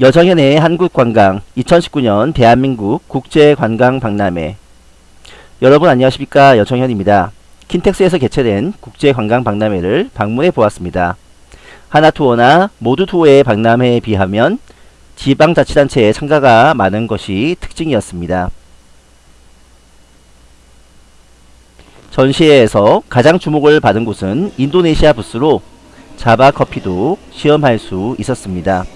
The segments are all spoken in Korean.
여정현의 한국관광 2019년 대한민국 국제관광박람회 여러분 안녕하십니까 여정현입니다. 킨텍스에서 개최된 국제관광박람회를 방문해 보았습니다. 하나투어나 모두투어의 박람회에 비하면 지방자치단체의 참가가 많은 것이 특징이었습니다. 전시회에서 가장 주목을 받은 곳은 인도네시아 부스로 자바 커피도 시험할 수 있었습니다.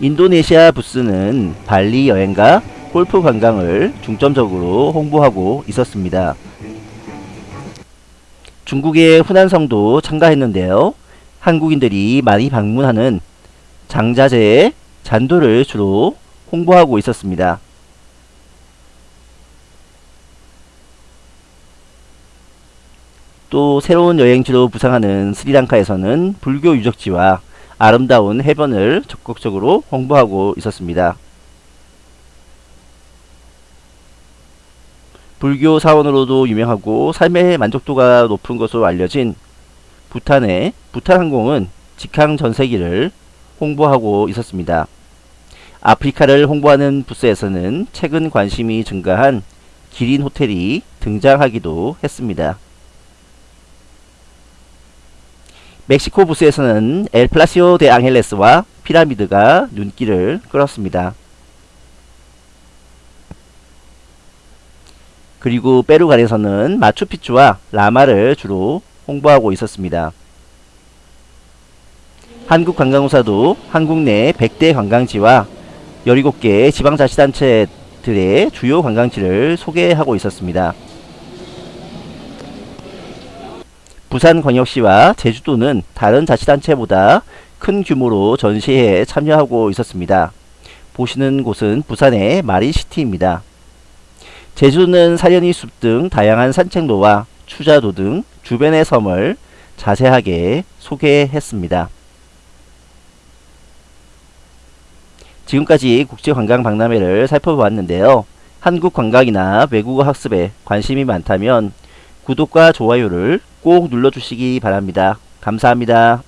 인도네시아 부스는 발리 여행과 골프 관광을 중점적으로 홍보하고 있었습니다. 중국의 후난성도 참가했는데요. 한국인들이 많이 방문하는 장자재의 잔도를 주로 홍보하고 있었습니다. 또 새로운 여행지로 부상하는 스리랑카에서는 불교 유적지와 아름다운 해변을 적극적으로 홍보하고 있었습니다. 불교 사원으로도 유명하고 삶의 만족도가 높은 것으로 알려진 부탄의 부탄항공은 직항 전세기를 홍보하고 있었습니다. 아프리카를 홍보하는 부스에서는 최근 관심이 증가한 기린 호텔이 등장하기도 했습니다. 멕시코 부스에서는 엘 플라시오 데 앙헬레스와 피라미드가 눈길을 끌었습니다. 그리고 페루간에서는 마추픽추와 라마를 주로 홍보하고 있었습니다. 한국관광공사도 한국 내 100대 관광지와 17개 지방자치단체들의 주요 관광지를 소개하고 있었습니다. 부산광역시와 제주도는 다른 자치단체보다 큰 규모로 전시회에 참여하고 있었습니다. 보시는 곳은 부산의 마린시티입니다. 제주도는 사려니 숲 등 다양한 산책로와 추자도 등 주변의 섬을 자세하게 소개했습니다. 지금까지 국제관광박람회를 살펴보았는데요. 한국 관광이나 외국어 학습에 관심이 많다면 구독과 좋아요를 꼭 눌러주시기 바랍니다. 감사합니다.